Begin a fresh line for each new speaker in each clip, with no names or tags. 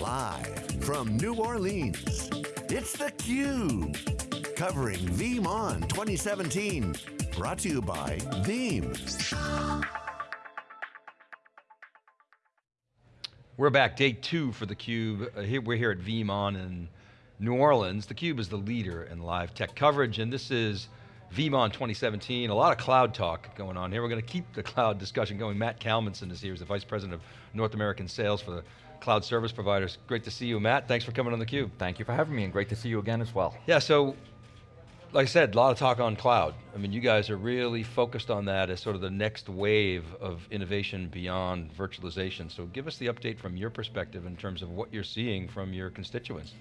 Live from New Orleans, it's theCUBE. Covering VeeamON 2017. Brought to you by Veeam.
We're back, day two for theCUBE. Uh, we're here at VeeamON in New Orleans. theCUBE is the leader in live tech coverage, and this is VeeamON 2017, a lot of cloud talk going on here. We're going to keep the cloud discussion going. Matt Kalmanson is here, he's the Vice President of North American Sales for the cloud service providers. Great to see you, Matt. Thanks for coming on theCUBE.
Thank you for having me, and great to see you again as well.
Yeah, so, like I said, a lot of talk on cloud. I mean, you guys are really focused on that as sort of the next wave of innovation beyond virtualization. So give us the update from your perspective in terms of what you're seeing from your constituents.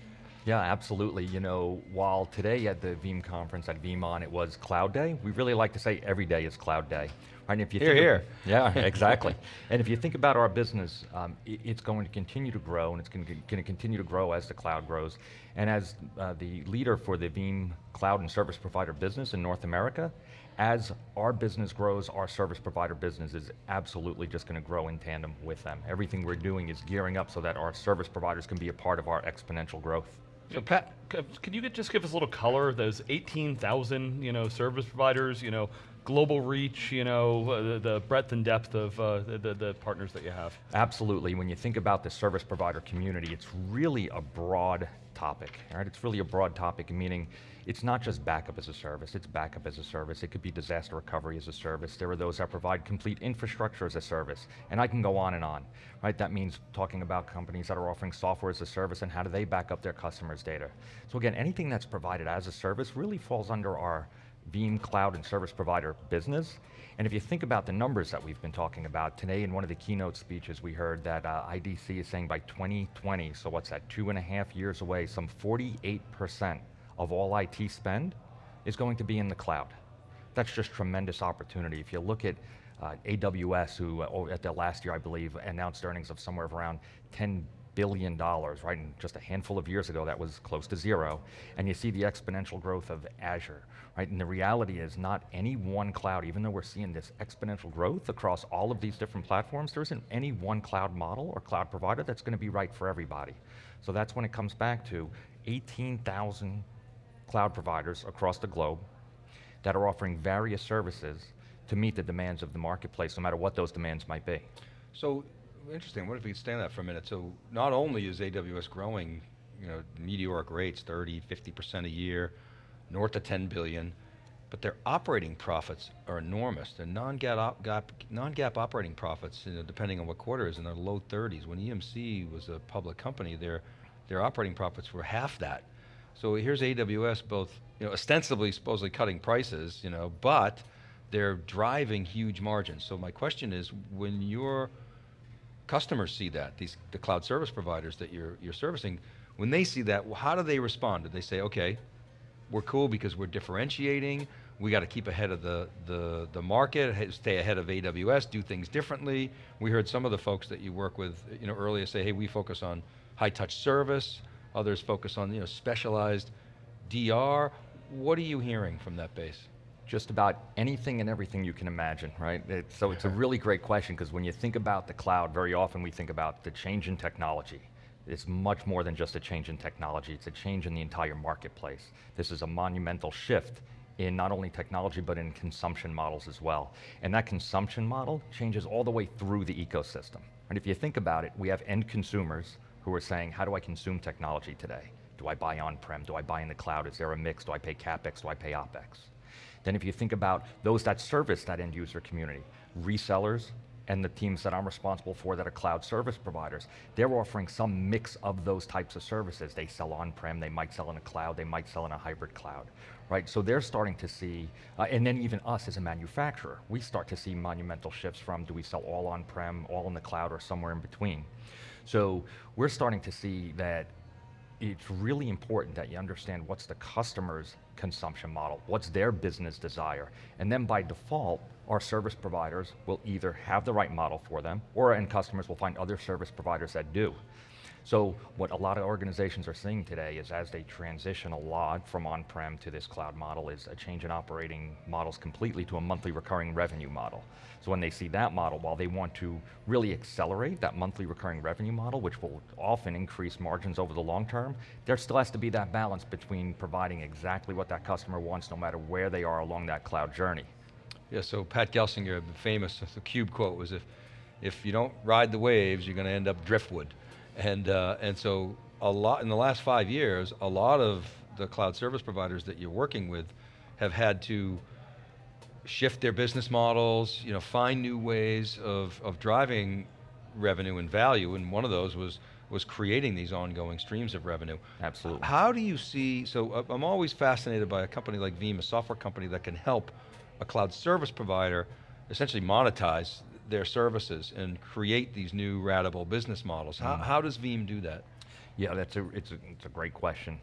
Yeah, absolutely. You know, while today at the Veeam conference at VeeamON it was Cloud Day, we really like to say every day is Cloud Day. Right, and if you
here,
think
here.
Of, yeah, exactly. and if you think about our business, um, it, it's going to continue to grow and it's going to, going to continue to grow as the cloud grows. And as uh, the leader for the Veeam cloud and service provider business in North America, as our business grows, our service provider business is absolutely just going to grow in tandem with them. Everything we're doing is gearing up so that our service providers can be a part of our exponential growth.
So Pat, could you just give us a little color, of those 18,000 you know, service providers, you know, global reach, you know, uh, the, the, breadth and depth of uh, the, the partners that you have?
Absolutely, when you think about the service provider community, it's really a broad topic, right? It's really a broad topic, meaning it's not just backup as a service, it's backup as a service, it could be disaster recovery as a service, there are those that provide complete infrastructure as a service, and I can go on and on, right? That means talking about companies that are offering software as a service and how do they back up their customers' data. So again, anything that's provided as a service really falls under our Veeam Cloud and Service Provider business. And if you think about the numbers that we've been talking about, today in one of the keynote speeches we heard that uh, IDC is saying by 2020, so what's that, two and a half years away, some 48% of all IT spend is going to be in the cloud. That's just tremendous opportunity. If you look at uh, AWS, who uh, at the last year, I believe, announced earnings of somewhere of around 10 billion dollars, right? And just a handful of years ago, that was close to zero. And you see the exponential growth of Azure, right? And the reality is not any one cloud, even though we're seeing this exponential growth across all of these different platforms, there isn't any one cloud model or cloud provider that's going to be right for everybody. So that's when it comes back to 18,000 cloud providers across the globe that are offering various services to meet the demands of the marketplace, no matter what those demands might be.
So interesting, what if we could stand that for a minute? So not only is AWS growing, you know, meteoric rates, 30, 50% a year, north of 10 billion, but their operating profits are enormous. Their non-GAAP non operating profits, you know, depending on what quarter is in the low 30s. When EMC was a public company, their, their operating profits were half that. So here's AWS both, you know, ostensibly supposedly cutting prices, you know, but they're driving huge margins. So my question is, when you're customers see that, these the cloud service providers that you're, you're servicing, when they see that, how do they respond? Do they say, okay, we're cool because we're differentiating, we got to keep ahead of the, the, the market, stay ahead of AWS, do things differently. We heard some of the folks that you work with you know, earlier say, hey, we focus on high touch service, others focus on you know, specialized DR. What are you hearing from that base?
just about anything and everything you can imagine, right? It, so it's a really great question because when you think about the cloud, very often we think about the change in technology. It's much more than just a change in technology, it's a change in the entire marketplace. This is a monumental shift in not only technology, but in consumption models as well. And that consumption model changes all the way through the ecosystem. And if you think about it, we have end consumers who are saying, how do I consume technology today? Do I buy on-prem? Do I buy in the cloud? Is there a mix? Do I pay CapEx? Do I pay OpEx? Then if you think about those that service that end user community, resellers, and the teams that I'm responsible for that are cloud service providers, they're offering some mix of those types of services. They sell on-prem, they might sell in a cloud, they might sell in a hybrid cloud, right? So they're starting to see, uh, and then even us as a manufacturer, we start to see monumental shifts from do we sell all on-prem, all in the cloud, or somewhere in between. So we're starting to see that it's really important that you understand what's the customer's consumption model, what's their business desire, and then by default, our service providers will either have the right model for them, or end customers will find other service providers that do. So what a lot of organizations are seeing today is as they transition a lot from on-prem to this cloud model is a change in operating models completely to a monthly recurring revenue model. So when they see that model, while they want to really accelerate that monthly recurring revenue model, which will often increase margins over the long term, there still has to be that balance between providing exactly what that customer wants no matter where they are along that cloud journey.
Yeah, so Pat Gelsinger, the famous, the CUBE quote was if, if you don't ride the waves, you're going to end up driftwood. And, uh, and so a lot, in the last five years, a lot of the cloud service providers that you're working with have had to shift their business models, you know, find new ways of, of driving revenue and value, and one of those was, was creating these ongoing streams of revenue.
Absolutely.
How do you see, so uh, I'm always fascinated by a company like Veeam, a software company that can help a cloud service provider essentially monetize their services and create these new ratable business models. How,
Mm.
how does Veeam do that?
Yeah, that's a, it's, a, it's a great question.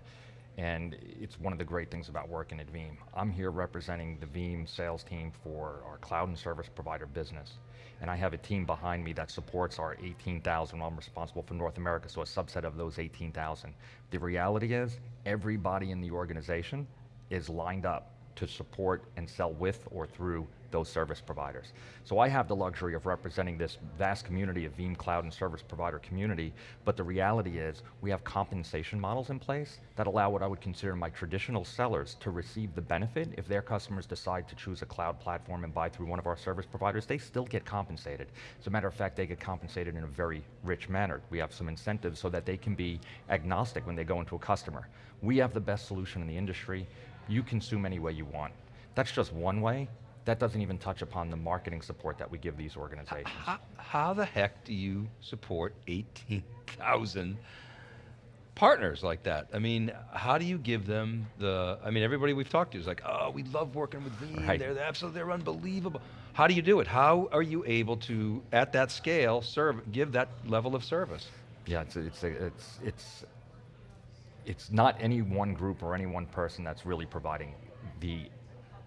And it's one of the great things about working at Veeam. I'm here representing the Veeam sales team for our cloud and service provider business. And I have a team behind me that supports our 18,000, I'm responsible for North America, so a subset of those 18,000. The reality is, everybody in the organization is lined up to support and sell with or through those service providers. So I have the luxury of representing this vast community of Veeam Cloud and service provider community, but the reality is we have compensation models in place that allow what I would consider my traditional sellers to receive the benefit if their customers decide to choose a cloud platform and buy through one of our service providers, they still get compensated. As a matter of fact, they get compensated in a very rich manner. We have some incentives so that they can be agnostic when they go into a customer. We have the best solution in the industry. You consume any way you want. That's just one way. That doesn't even touch upon the marketing support that we give these organizations.
How, how the heck do you support 18,000 partners like that? I mean, how do you give them the, I mean, everybody we've talked to is like, oh, we love working with Veeam,
Right.
they're absolutely, they're unbelievable. How do you do it? How are you able to, at that scale, serve, give that level of service?
Yeah, it's it's it's it's it's not any one group or any one person that's really providing the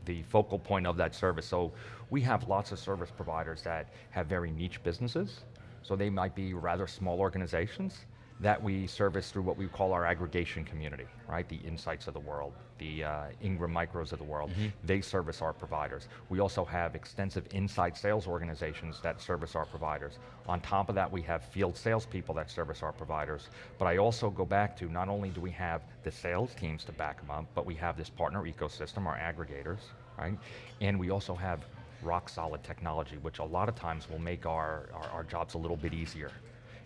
the focal point of that service. So we have lots of service providers that have very niche businesses. So they might be rather small organizations that we service through what we call our aggregation community, right? The Insights of the world, the uh, Ingram Micros of the world. They service our providers. We also have extensive inside sales organizations that service our providers. On top of that, we have field salespeople that service our providers. But I also go back to not only do we have the sales teams to back them up, but we have this partner ecosystem, our aggregators, right? And we also have rock solid technology, which a lot of times will make our, our, our jobs a little bit easier.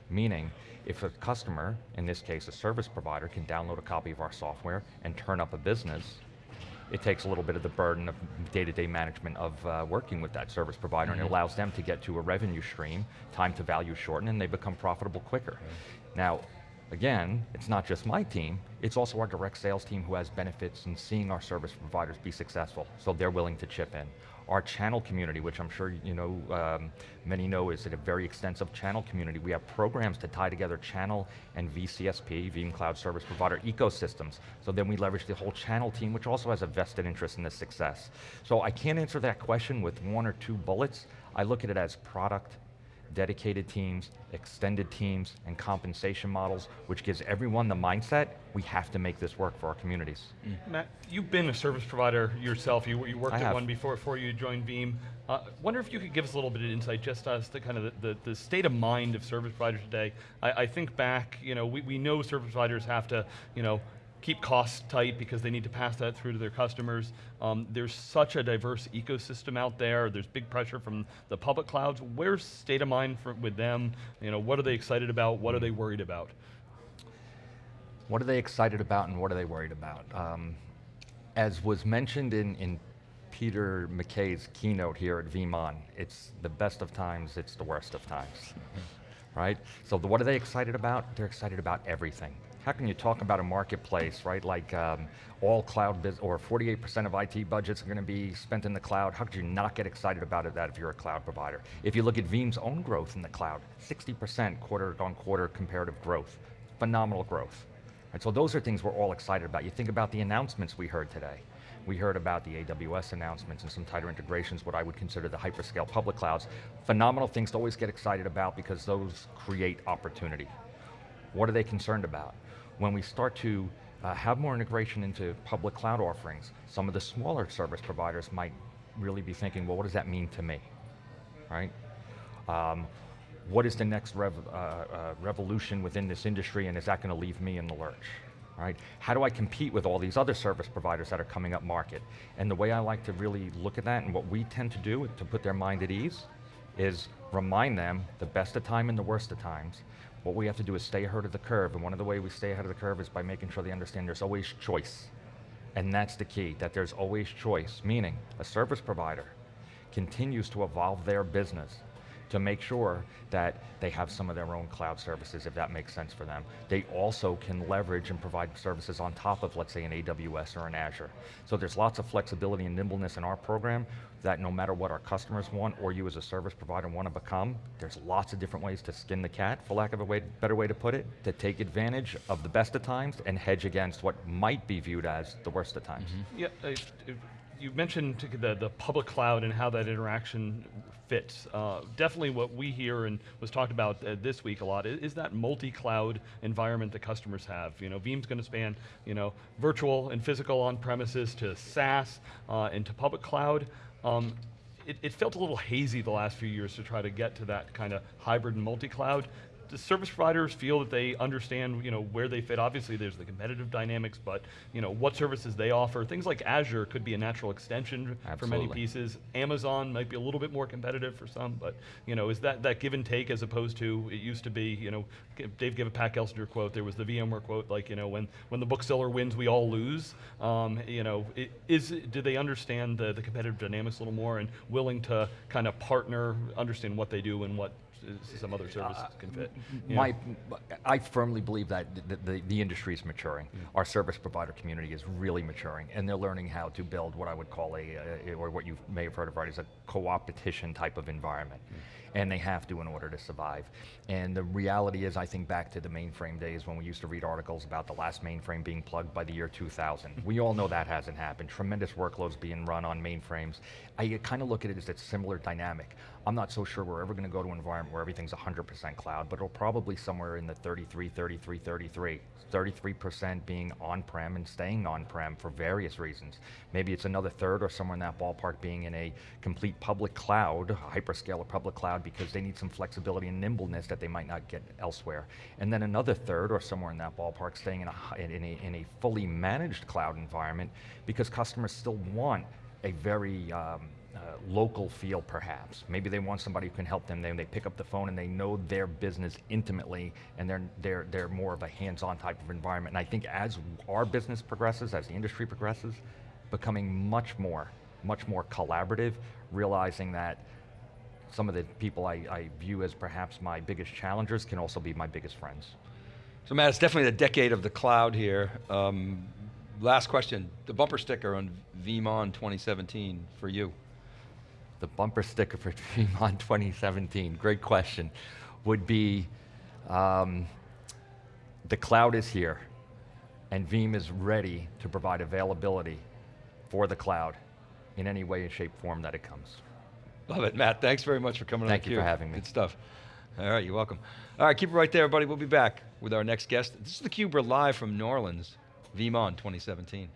Meaning, if a customer, in this case a service provider, can download a copy of our software and turn up a business, it takes a little bit of the burden of day-to-day management of uh, working with that service provider, and it allows them to get to a revenue stream, time to value shorten, and they become profitable quicker. Now, again, it's not just my team, it's also our direct sales team who has benefits in seeing our service providers be successful, so they're willing to chip in. Our channel community, which I'm sure you know, um, many know is a very extensive channel community. We have programs to tie together channel and VCSP, Veeam Cloud Service Provider ecosystems. So then we leverage the whole channel team, which also has a vested interest in the success. So I can't answer that question with one or two bullets. I look at it as product, dedicated teams, extended teams, and compensation models, which gives everyone the mindset, we have to make this work for our communities.
Matt, you've been a service provider yourself. You, you worked
I
at
have.
one before before you joined Veeam. Uh, wonder if you could give us a little bit of insight just as to kind of the, the, the state of mind of service providers today. I, I think back, you know, we, we know service providers have to, you know, keep costs tight because they need to pass that through to their customers. Um, there's such a diverse ecosystem out there. There's big pressure from the public clouds. Where's state of mind for, with them? You know, what are they excited about? What are they worried about?
What are they excited about and what are they worried about? Um, as was mentioned in, in Peter McKay's keynote here at VeeamON, it's the best of times, it's the worst of times, right? So the, what are they excited about? They're excited about everything. How can you talk about a marketplace, right? Like um, all cloud, or 48% of IT budgets are going to be spent in the cloud. How could you not get excited about it, that if you're a cloud provider? If you look at Veeam's own growth in the cloud, 60% quarter on quarter comparative growth, phenomenal growth. Right, so those are things we're all excited about. You think about the announcements we heard today. We heard about the AWS announcements and some tighter integrations, what I would consider the hyperscale public clouds. Phenomenal things to always get excited about because those create opportunity. What are they concerned about? When we start to uh, have more integration into public cloud offerings, some of the smaller service providers might really be thinking, well, what does that mean to me, right? Um, what is the next rev, uh, uh, revolution within this industry and is that going to leave me in the lurch? Right? How do I compete with all these other service providers that are coming up market? And the way I like to really look at that and what we tend to do to put their mind at ease is remind them the best of time and the worst of times. What we have to do is stay ahead of the curve and one of the way we stay ahead of the curve is by making sure they understand there's always choice. And that's the key, that there's always choice, meaning a service provider continues to evolve their business to make sure that they have some of their own cloud services if that makes sense for them. They also can leverage and provide services on top of, let's say, an AWS or an Azure. So there's lots of flexibility and nimbleness in our program that no matter what our customers want or you as a service provider want to become, there's lots of different ways to skin the cat, for lack of a way, better way to put it, to take advantage of the best of times and hedge against what might be viewed as the worst of times.
Yeah, uh, if- you mentioned the, the public cloud and how that interaction fits. Uh, definitely what we hear and was talked about uh, this week a lot is, is that multi-cloud environment that customers have. You know, Veeam's going to span, you know, virtual and physical on premises to SaaS uh, and to public cloud. Um, it, it felt a little hazy the last few years to try to get to that kind of hybrid and multi-cloud do service providers feel that they understand you know, where they fit? Obviously there's the competitive dynamics, but you know, what services they offer. Things like Azure could be a natural extension for many pieces. Amazon might be a little bit more competitive for some, but you know, is that, that give and take as opposed to, it used to be, you know, Dave gave a Pat Gelsinger quote, there was the VMware quote, like, you know, when, when the bookseller wins, we all lose. Um, you know, is, do they understand the, the competitive dynamics a little more and willing to kind of partner, understand what they do and what some other services uh, can fit?
My, I firmly believe that the, the, the industry is maturing. Mm. Our service provider community is really maturing, and they're learning how to build what I would call a, a or what you may have heard of, right, is a co-opetition type of environment. Mm. And they have to in order to survive. And the reality is, I think back to the mainframe days when we used to read articles about the last mainframe being plugged by the year 2000. we all know that hasn't happened. Tremendous workloads being run on mainframes. I kind of look at it as a similar dynamic. I'm not so sure we're ever going to go to an environment where everything's 100% cloud, but it'll probably somewhere in the 33, 33, 33. 33% being on-prem and staying on-prem for various reasons. Maybe it's another third or somewhere in that ballpark being in a complete public cloud, hyperscaler public cloud, because they need some flexibility and nimbleness that they might not get elsewhere. And then another third or somewhere in that ballpark staying in a, in a, in a fully managed cloud environment because customers still want a very um, uh, local feel perhaps. Maybe they want somebody who can help them. Then they pick up the phone and they know their business intimately and they're, they're, they're more of a hands-on type of environment. And I think as our business progresses, as the industry progresses, becoming much more, much more collaborative, realizing that some of the people I, I view as perhaps my biggest challengers can also be my biggest friends.
So Matt, it's definitely the decade of the cloud here. Um, last question, the bumper sticker on VeeamON 2017 for you.
The bumper sticker for VeeamON 2017, great question, would be um, the cloud is here and Veeam is ready to provide availability for the cloud in any way, shape, form that it comes.
Love it, Matt. Thanks very much for coming
Thank
on Thank
you for having me.
Good stuff. All right, you're welcome. All right, keep it right there, everybody. We'll be back with our next guest. This is theCUBE, we're live from New Orleans, VeeamON 2017.